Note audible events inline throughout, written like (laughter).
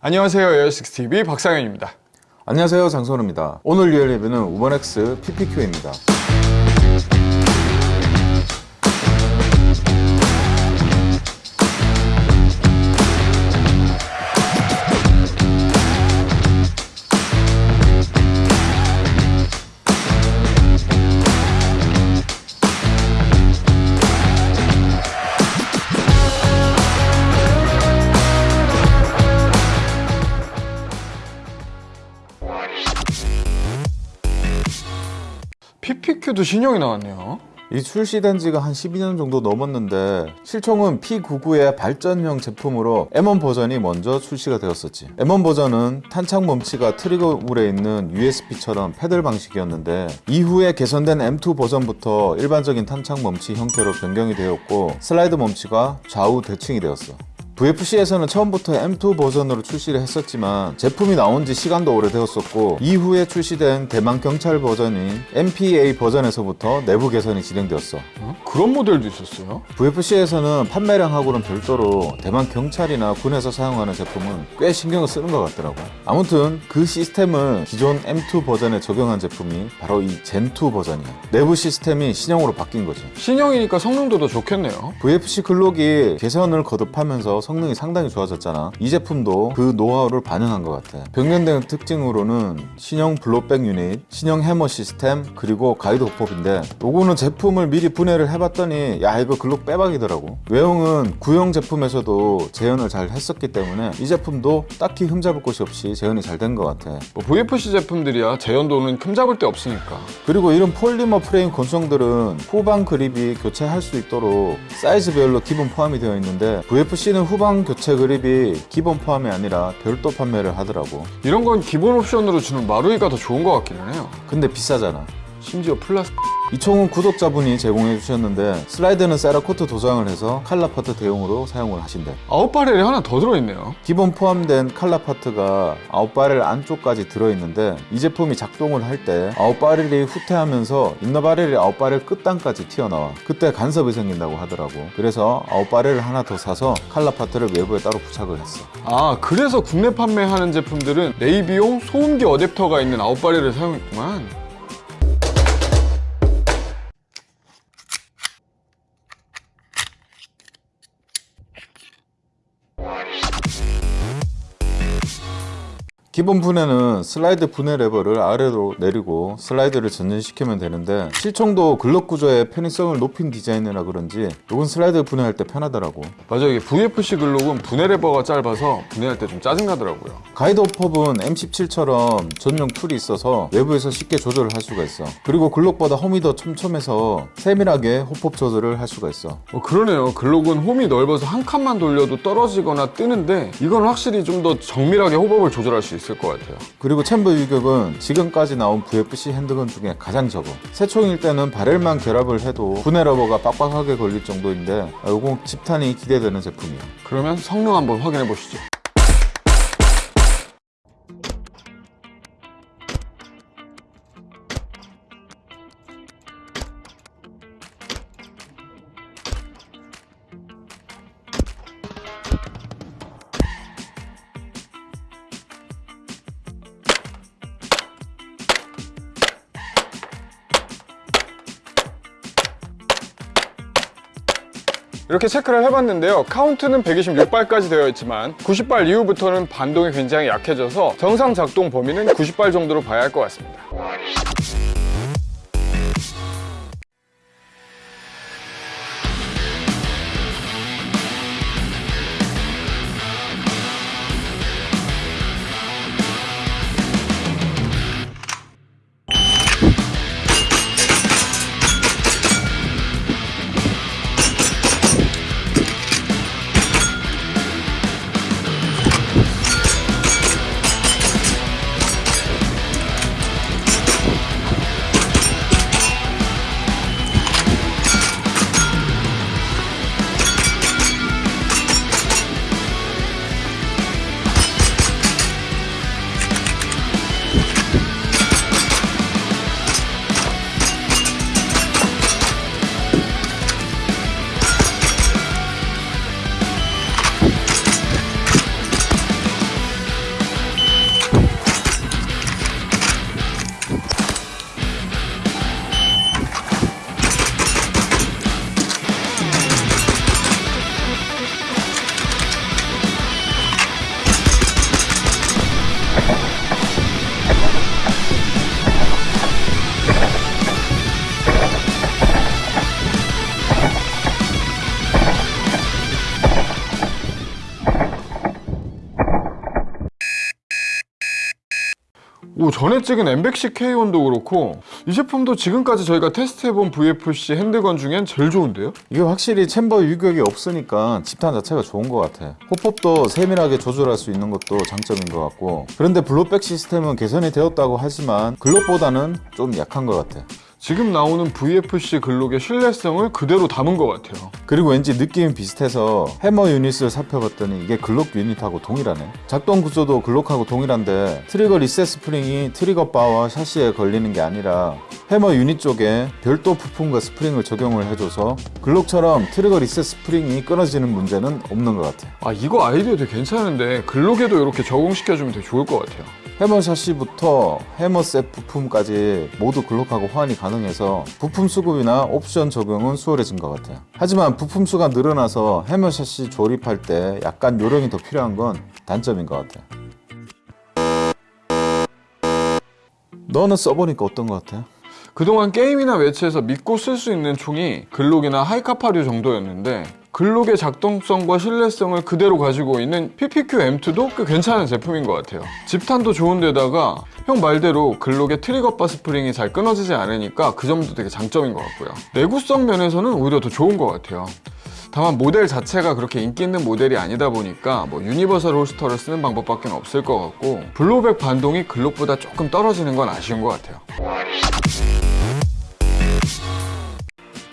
안녕하세요 에어식스TV 박상현입니다. 안녕하세요 장선우입니다. 오늘 리얼 리뷰는 우번X PPQ입니다 PPQ도 신형이 나왔네요. 이 출시된 지가 한 12년 정도 넘었는데 실총은 P99의 발전형 제품으로 M1 버전이 먼저 출시가 되었었지. M1 버전은 탄창 멈치가 trigger 홀에 있는 USP처럼 paddle 방식이었는데 이후에 개선된 M2 버전부터 일반적인 탄창 멈치 형태로 변경이 되었고 슬라이드 멈치가 좌우 대칭이 되었어 VFC에서는 처음부터 M2 버전으로 출시를 했었지만 제품이 나온 지 시간도 오래되었었고 이후에 출시된 대만 경찰 버전인 MPA 버전에서부터 내부 개선이 진행되었어. 어? 그런 모델도 있었어요? VFC에서는 판매량하고는 별도로 대만 경찰이나 군에서 사용하는 제품은 꽤 신경을 쓰는 것 같더라고 아무튼 그 시스템을 기존 M2 버전에 적용한 제품이 바로 이 Gen2 버전이야 내부 시스템이 신형으로 바뀐 거지. 신형이니까 성능도 더 좋겠네요. VFC 글록이 개선을 거듭하면서 성능이 상당히 좋아졌잖아. 이 제품도 그 노하우를 반영한 것 같아. 변경된 특징으로는 신형 blowback unit, 신형 해머 시스템, 그리고 가이드 hop-up인데 요거는 제품을 미리 분해를 해봤더니 야 이거 글록 빼박이더라고. 외형은 구형 제품에서도 재현을 잘 했었기 때문에 이 제품도 딱히 흠잡을 곳이 없이 재현이 잘 된 것 같아. 뭐 VFC 제품들이야. 재현도는 흠잡을 데 없으니까. 그리고 이런 폴리머 프레임 권총들은 후방 그립이 교체할 수 있도록 사이즈별로 기본 포함이 되어 있는데 VFC는 후방 교체 그립이 기본 포함이 아니라 별도 판매를 하더라고. 이런 건 기본 옵션으로 주는 마루이가 더 좋은 것 같기는 해요. 근데 비싸잖아. 심지어 플라스 이 총은 구독자분이 제공해 주셨는데 슬라이드는 세라코트 도장을 해서 color part 대용으로 사용을 하신대. out barrel이 하나 더 들어있네요. 기본 포함된 칼라 파트가 아웃바렐 안쪽까지 들어있는데 이 제품이 작동을 할 때 아웃바렐이 후퇴하면서 인너바렐이 아웃바렐 끝단까지 튀어나와. 그때 간섭이 생긴다고 하더라고. 그래서 out barrel을 하나 더 사서 칼라 파트를 외부에 따로 부착을 했어. 아 그래서 국내 판매하는 제품들은 네이비용 소음기 어댑터가 있는 아웃바렐을 사용했구만 기본 분해는 슬라이드 분해 레버를 아래로 내리고 슬라이드를 전진시키면 되는데 실총도 글럭 구조의 편의성을 높인 디자인이라 그런지 이건 슬라이드 분해할 때 편하더라고. 맞아 이게 VFC 글록은 분해 레버가 짧아서 분해할 때 좀 짜증나더라고요. 가이드 hop-up은 M17처럼 전용 tool이 있어서 외부에서 쉽게 조절을 할 수가 있어. 그리고 글록보다 홈이 더 촘촘해서 세밀하게 hop-up 조절을 할 수가 있어. 어, 그러네요. 글록은 홈이 넓어서 한 칸만 돌려도 떨어지거나 뜨는데 이건 확실히 좀 더 정밀하게 hop-up을 조절할 수 있을 것 같아요. 그리고 chamber 유격은 지금까지 나온 VFC handgun 중에 가장 적어. 새 총일 때는 barrel만 결합을 해도 분해 레버가 빡빡하게 걸릴 정도인데 이건 집탄이 기대되는 제품이야 그러면 성능 한번 확인해 보시죠 이렇게 체크를 해봤는데요. 카운트는 126발까지 되어 있지만 90발 이후부터는 반동이 굉장히 약해져서 정상 작동 범위는 90발 정도로 봐야 할 것 같습니다 전에 찍은 엠백시 K1도 그렇고 이 제품도 지금까지 저희가 테스트해본 VFC handgun 중엔 제일 좋은데요? 이게 확실히 chamber 유격이 없으니까 집탄 자체가 좋은 것 같아. hop-up도 세밀하게 조절할 수 있는 것도 장점인 것 같고. 그런데 blowback 시스템은 개선이 되었다고 하지만 글록보다는 좀 약한 것 같아. 지금 나오는 VFC 글록의 신뢰성을 그대로 담은 것 같아요. 그리고 왠지 느낌이 비슷해서 해머 unit을 살펴봤더니 이게 글록 unit하고 동일하네. 작동 구조도 글록하고 동일한데 trigger reset 스프링이 trigger bar와 샤시에 걸리는 게 아니라 해머 유닛 쪽에 별도 부품과 스프링을 적용을 해줘서 글록처럼 트리거 리셋 스프링이 끊어지는 문제는 없는 것 같아. 아, 이거 아이디어 되게 괜찮은데 글록에도 이렇게 적용시켜주면 되게 좋을 것 같아요. 해머 샤시부터 해머 셋 부품까지 모두 글록하고 호환이 가능해서 부품 수급이나 옵션 적용은 수월해진 것 같아요. 하지만 부품 수가 늘어나서 해머 샤시 조립할 때 약간 요령이 더 필요한 건 단점인 것 같아요. 너는 써보니까 어떤 것 같아? 그동안 게임이나 매치에서 믿고 쓸 수 있는 총이 글록이나 Hi-Capa류 정도였는데 글록의 작동성과 신뢰성을 그대로 가지고 있는 PPQ M2도 꽤 괜찮은 제품인 것 같아요. 집탄도 좋은데다가 형 말대로 글록의 트리거바 스프링이 잘 끊어지지 않으니까 그 점도 되게 장점인 것 같고요. 내구성 면에서는 오히려 더 좋은 것 같아요. 다만 모델 자체가 그렇게 인기 있는 모델이 아니다 보니까 뭐 universal holster를 쓰는 방법밖에 없을 것 같고 blowback 반동이 글록보다 조금 떨어지는 건 아쉬운 것 같아요.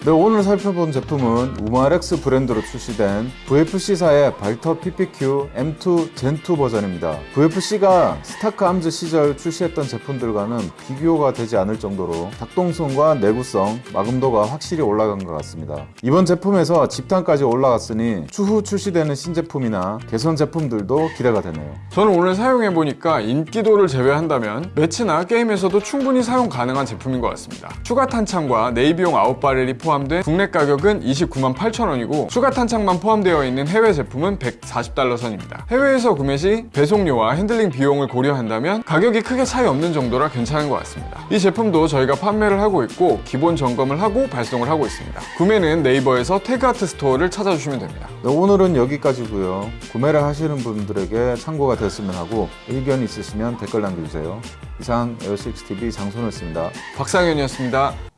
네, 오늘 살펴본 제품은 우마렉스 브랜드로 출시된 VFC사의 발터 PPQ M2 Gen2 버전입니다. VFC가 스타크 암즈 시절 출시했던 제품들과는 비교가 되지 않을 정도로 작동성과 내구성, 마감도가 확실히 올라간 것 같습니다. 이번 제품에서 집탄까지 올라갔으니 추후 출시되는 신제품이나 개선 제품들도 기대가 되네요. 저는 오늘 사용해보니까 인기도를 제외한다면 매치나 게임에서도 충분히 사용 가능한 제품인 것 같습니다. 추가 탄창과 네이비용 out barrel이 포함 된 국내 가격은 29만 8천 원이고 추가 탄창만 포함되어 있는 해외 제품은 140달러 선입니다. 해외에서 구매 시 배송료와 핸들링 비용을 고려한다면 가격이 크게 차이 없는 정도라 괜찮은 것 같습니다. 이 제품도 저희가 판매를 하고 있고 기본 점검을 하고 발송을 하고 있습니다. 구매는 네이버에서 태그아트 스토어를 찾아주시면 됩니다. 네, 오늘은 여기까지고요. 구매를 하시는 분들에게 참고가 됐으면 하고 의견 있으시면 댓글 남겨주세요. 이상 에어식스TV 장선호였습니다. 박상현이었습니다.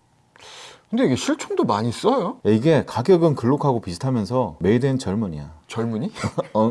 근데 이게 실총도 많이 써요? 이게 가격은 글록하고 비슷하면서 made in Germany야. Germany? (laughs) 어,